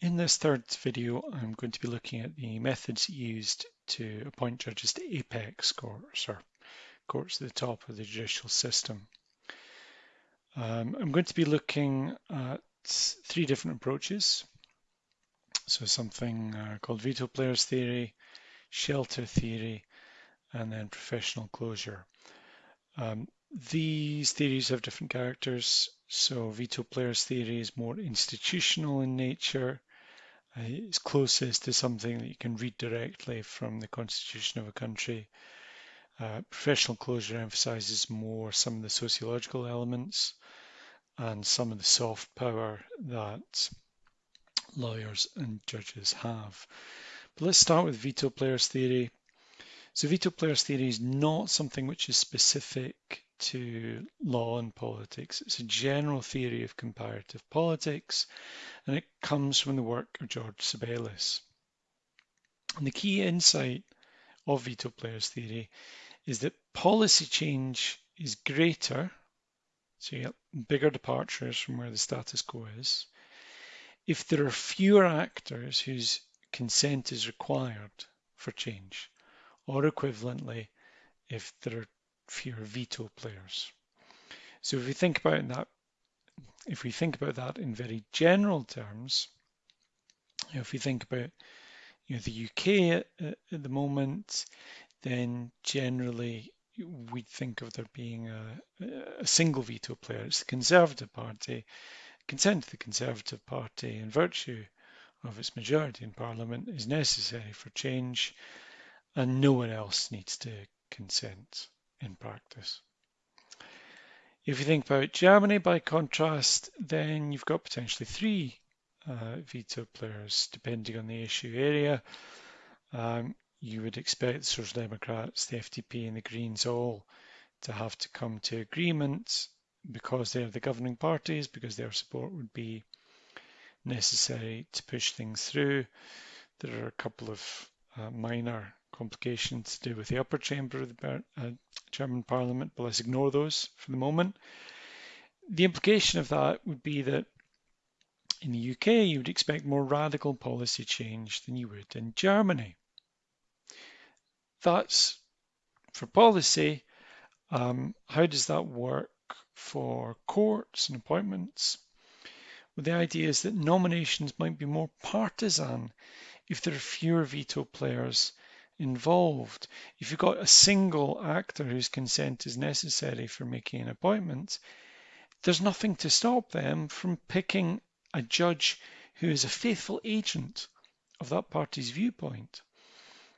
In this third video, I'm going to be looking at the methods used to appoint judges to apex courts, or courts at the top of the judicial system. Um, I'm going to be looking at three different approaches. So something uh, called veto players theory, shelter theory, and then professional closure. Um, these theories have different characters. So veto players theory is more institutional in nature, uh, it's closest to something that you can read directly from the constitution of a country. Uh, professional closure emphasizes more some of the sociological elements and some of the soft power that lawyers and judges have. But let's start with veto players theory. So veto players theory is not something which is specific to law and politics. It's a general theory of comparative politics, and it comes from the work of George Tsebelis. And the key insight of veto players theory is that policy change is greater, so you get bigger departures from where the status quo is, if there are fewer actors whose consent is required for change, or equivalently, if there are fewer veto players. So if we think about that, if we think about that in very general terms, you know, if we think about you know, the UK at, at the moment, then generally we'd think of there being a, a, single veto player. It's the Conservative Party. Consent to the Conservative Party in virtue of its majority in Parliament is necessary for change and no one else needs to consent in practice. If you think about Germany, by contrast, then you've got potentially three uh, veto players, depending on the issue area. Um, you would expect the Social Democrats, the FDP, and the Greens all to have to come to agreement because they're the governing parties, because their support would be necessary to push things through. There are a couple of uh, minor complications to do with the upper chamber of the uh, German parliament, but let's ignore those for the moment. The implication of that would be that in the UK, you would expect more radical policy change than you would in Germany. That's for policy. Um, how does that work for courts and appointments? Well, the idea is that nominations might be more partisan if there are fewer veto players involved. If you've got a single actor whose consent is necessary for making an appointment, there's nothing to stop them from picking a judge who is a faithful agent of that party's viewpoint.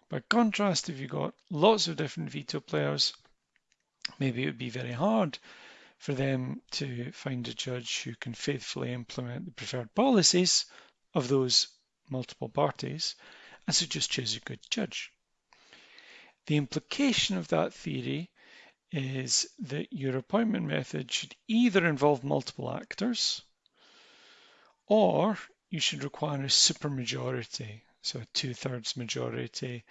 By contrast, if you've got lots of different veto players, maybe it would be very hard for them to find a judge who can faithfully implement the preferred policies of those multiple parties, and so just choose a good judge. The implication of that theory is that your appointment method should either involve multiple actors or you should require a supermajority, so a two-thirds majority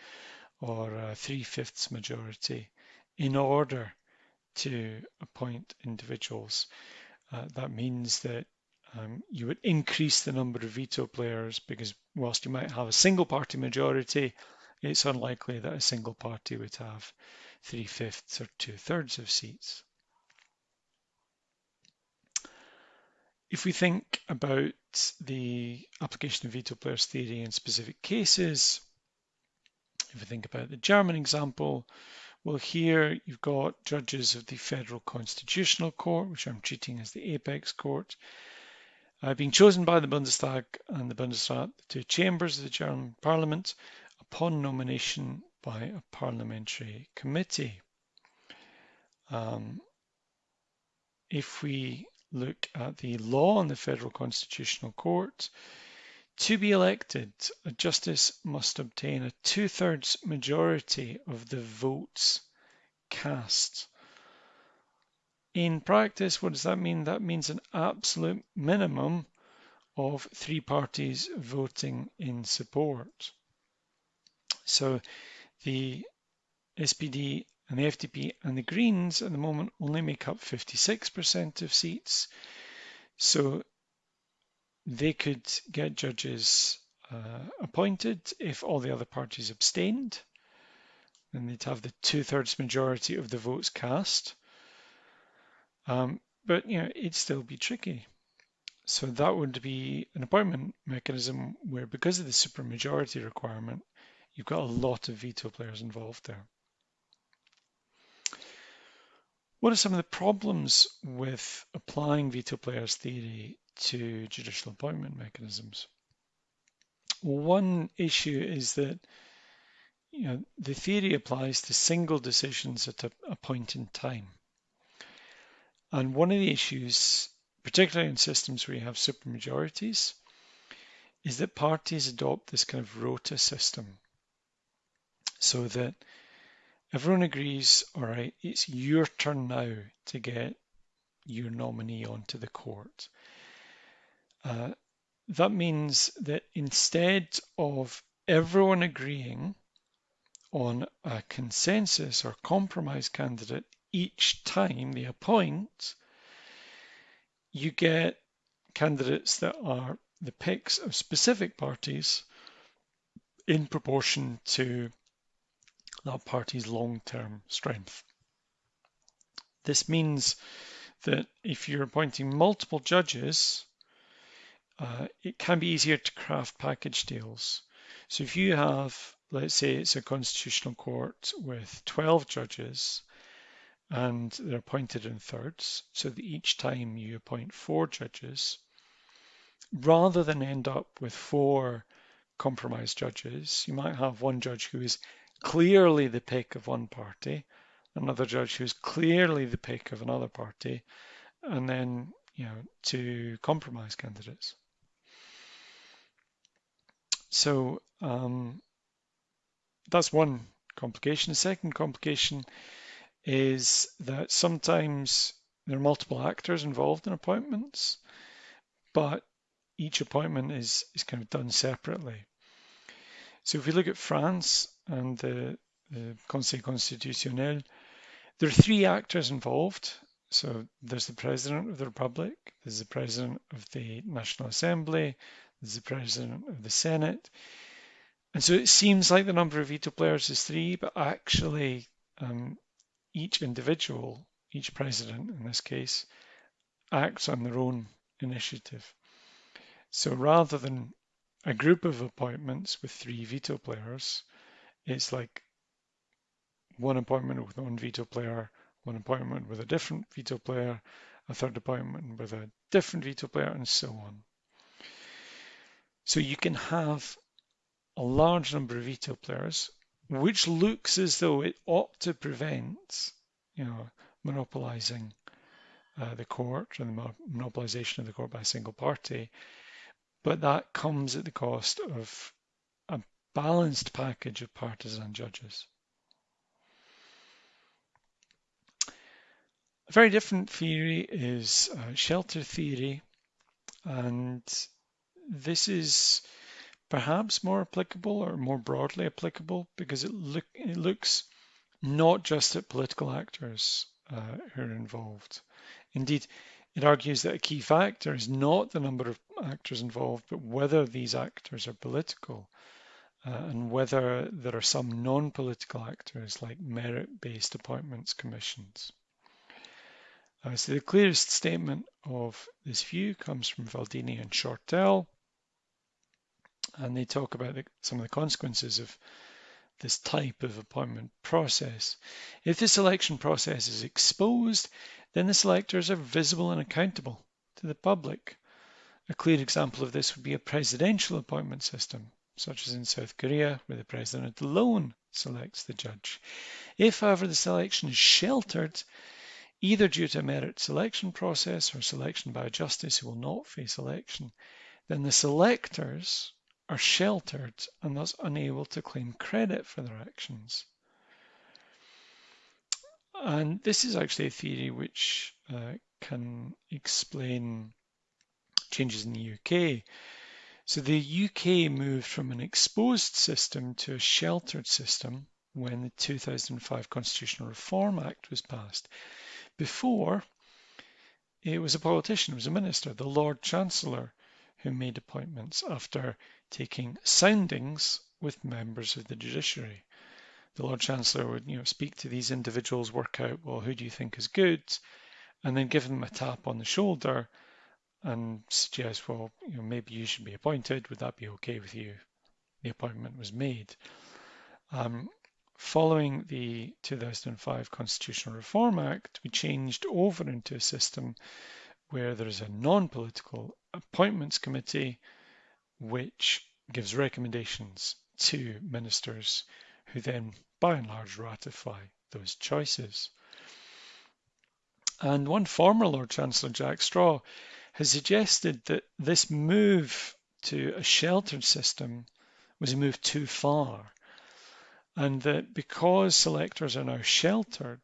or a three-fifths majority in order to appoint individuals. Uh, that means that um, you would increase the number of veto players because whilst you might have a single party majority, it's unlikely that a single party would have three-fifths or two-thirds of seats. If we think about the application of veto players theory in specific cases, if we think about the German example, well, here you've got judges of the Federal Constitutional Court, which I'm treating as the apex court, uh, being chosen by the Bundestag and the Bundesrat, the two chambers of the German parliament, upon nomination by a parliamentary committee. Um, if we look at the law on the Federal Constitutional Court, to be elected, a justice must obtain a two-thirds majority of the votes cast. In practice, what does that mean? That means an absolute minimum of three parties voting in support. So the SPD and the FDP and the Greens at the moment only make up 56% of seats. So they could get judges uh, appointed if all the other parties abstained. Then they'd have the two-thirds majority of the votes cast. Um, but you know, it'd still be tricky. So that would be an appointment mechanism where because of the supermajority requirement, you've got a lot of veto players involved there. What are some of the problems with applying veto players theory to judicial appointment mechanisms? One issue is that you know, the theory applies to single decisions at a, a point in time. And one of the issues, particularly in systems where you have supermajorities, is that parties adopt this kind of rota system so that everyone agrees, all right, it's your turn now to get your nominee onto the court. Uh, that means that instead of everyone agreeing on a consensus or compromise candidate each time they appoint, you get candidates that are the picks of specific parties in proportion to that party's long-term strength. This means that if you're appointing multiple judges, uh, it can be easier to craft package deals. So if you have, let's say it's a constitutional court with 12 judges and they're appointed in thirds, so that each time you appoint four judges, rather than end up with four compromise judges, you might have one judge who is clearly the pick of one party, another judge who's clearly the pick of another party, and then you know two compromise candidates. So um, that's one complication. The second complication is that sometimes there are multiple actors involved in appointments, but each appointment is, is kind of done separately. So if we look at France and the, the Conseil Constitutionnel, there are three actors involved. So there's the President of the Republic, there's the President of the National Assembly, there's the President of the Senate. And so it seems like the number of veto players is three, but actually um, each individual, each president in this case, acts on their own initiative. So rather than a group of appointments with three veto players, it's like one appointment with one veto player, one appointment with a different veto player, a third appointment with a different veto player, and so on. So you can have a large number of veto players, which looks as though it ought to prevent, you know, monopolizing uh, the court and the monopolization of the court by a single party but that comes at the cost of a balanced package of partisan judges. A very different theory is uh, shelter theory, and this is perhaps more applicable or more broadly applicable because it, look, it looks not just at political actors uh, who are involved. Indeed, it argues that a key factor is not the number of actors involved, but whether these actors are political uh, and whether there are some non-political actors like merit-based appointments commissions. Uh, so the clearest statement of this view comes from Valdini and Shortell, and they talk about the, some of the consequences of this type of appointment process. If the selection process is exposed, then the selectors are visible and accountable to the public. A clear example of this would be a presidential appointment system, such as in South Korea, where the president alone selects the judge. If, however, the selection is sheltered, either due to a merit selection process or selection by a justice who will not face election, then the selectors are sheltered and thus unable to claim credit for their actions. And this is actually a theory which uh, can explain changes in the UK. So the UK moved from an exposed system to a sheltered system when the 2005 Constitutional Reform Act was passed. Before, it was a politician, it was a minister, the Lord Chancellor, who made appointments after taking soundings with members of the judiciary. The Lord Chancellor would, you know, speak to these individuals, work out, well, who do you think is good, and then give them a tap on the shoulder and suggest, well, you know, maybe you should be appointed. Would that be okay with you? The appointment was made. Um, following the 2005 Constitutional Reform Act, we changed over into a system where there is a non-political appointments committee which gives recommendations to ministers who then by and large ratify those choices. And one former Lord Chancellor, Jack Straw, has suggested that this move to a sheltered system was a move too far, and that because selectors are now sheltered,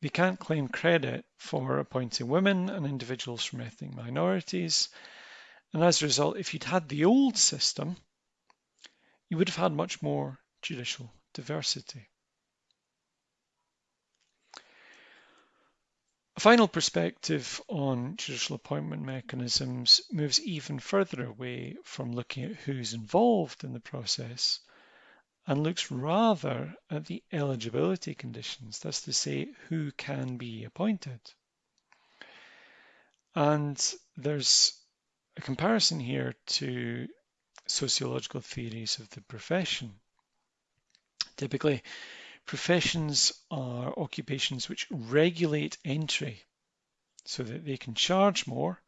they can't claim credit for appointing women and individuals from ethnic minorities. And as a result, if you'd had the old system, you would have had much more judicial diversity. A final perspective on judicial appointment mechanisms moves even further away from looking at who's involved in the process and looks rather at the eligibility conditions, that's to say, who can be appointed. And there's a comparison here to sociological theories of the profession. Typically, Professions are occupations which regulate entry so that they can charge more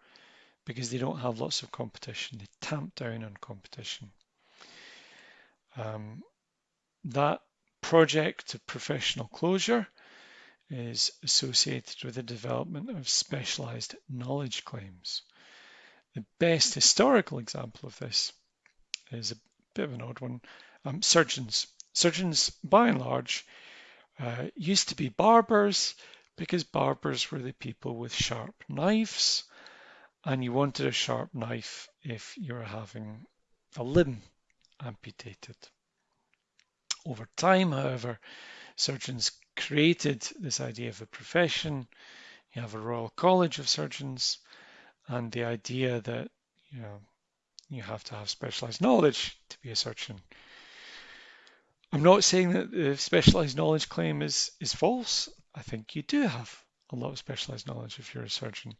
because they don't have lots of competition. They tamp down on competition. Um, that project of professional closure is associated with the development of specialized knowledge claims. The best historical example of this is a bit of an odd one. Um, surgeons Surgeons, by and large, uh, used to be barbers because barbers were the people with sharp knives, and you wanted a sharp knife if you were having a limb amputated. Over time, however, surgeons created this idea of a profession. You have a Royal College of Surgeons, and the idea that you know you have to have specialized knowledge to be a surgeon I'm not saying that the specialized knowledge claim is, is false. I think you do have a lot of specialized knowledge if you're a surgeon.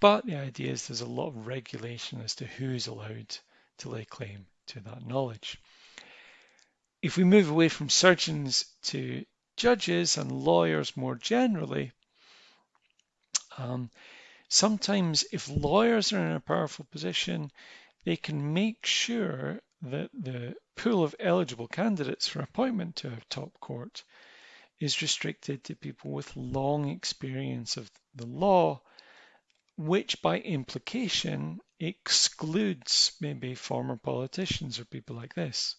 But the idea is there's a lot of regulation as to who's allowed to lay claim to that knowledge. If we move away from surgeons to judges and lawyers more generally, um, sometimes if lawyers are in a powerful position, they can make sure that the pool of eligible candidates for appointment to a top court is restricted to people with long experience of the law, which by implication excludes maybe former politicians or people like this.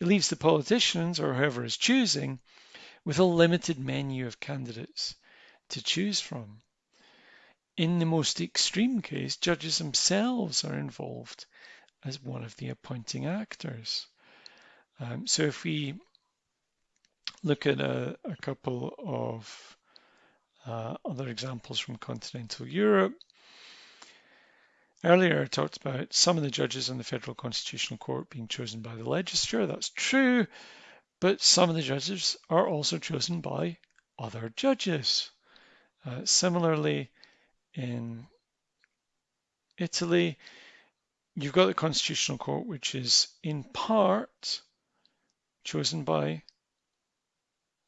It leaves the politicians or whoever is choosing with a limited menu of candidates to choose from. In the most extreme case, judges themselves are involved as one of the appointing actors. Um, so if we look at a, a couple of uh, other examples from continental Europe, Earlier, I talked about some of the judges on the Federal Constitutional Court being chosen by the legislature. That's true, but some of the judges are also chosen by other judges. Uh, similarly, in Italy, you've got the Constitutional Court, which is in part chosen by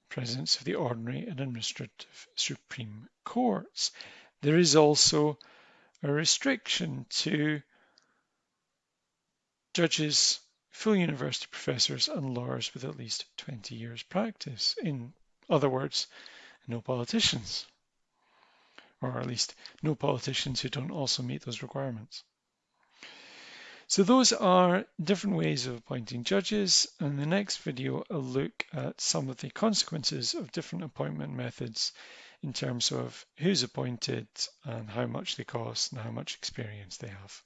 presidents of the ordinary and administrative Supreme Courts. There is also a restriction to judges, full university professors, and lawyers with at least 20 years practice. In other words, no politicians, or at least no politicians who don't also meet those requirements. So those are different ways of appointing judges. In the next video, I'll look at some of the consequences of different appointment methods in terms of who's appointed and how much they cost and how much experience they have.